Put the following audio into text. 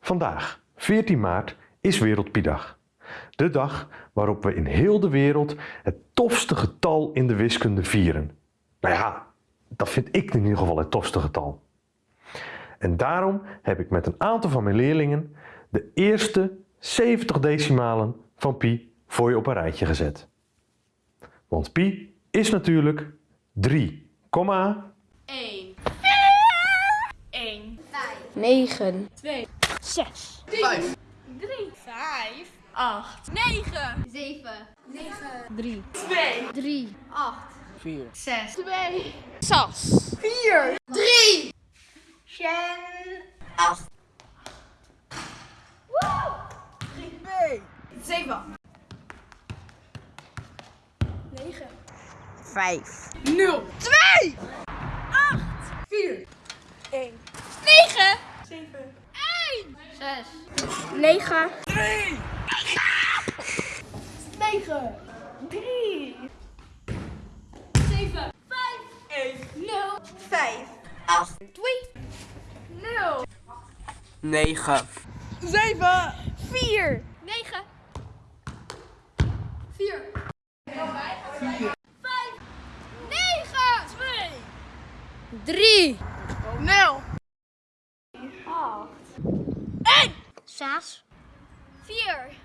Vandaag, 14 maart, is Wereldpiedag. De dag waarop we in heel de wereld het tofste getal in de wiskunde vieren. Nou ja, dat vind ik in ieder geval het tofste getal. En daarom heb ik met een aantal van mijn leerlingen de eerste 70 decimalen van pi voor je op een rijtje gezet. Want pi is natuurlijk 3, 1. 9, 2. 6, 5. 3. 5. 8. 9. 7, 9, 3, 2. 3, 8, 4, 6. 2, 6. 4, 3. Shen. 8. 7. 9, 5, 0. 2. 1. 6, 9, 3. 9, 3. 7, 5. 1. 0, 5. 8, 2, 0. 9, 7. 4. 9, 4, 5, 9, 2. 3, 0. Sass. Fear.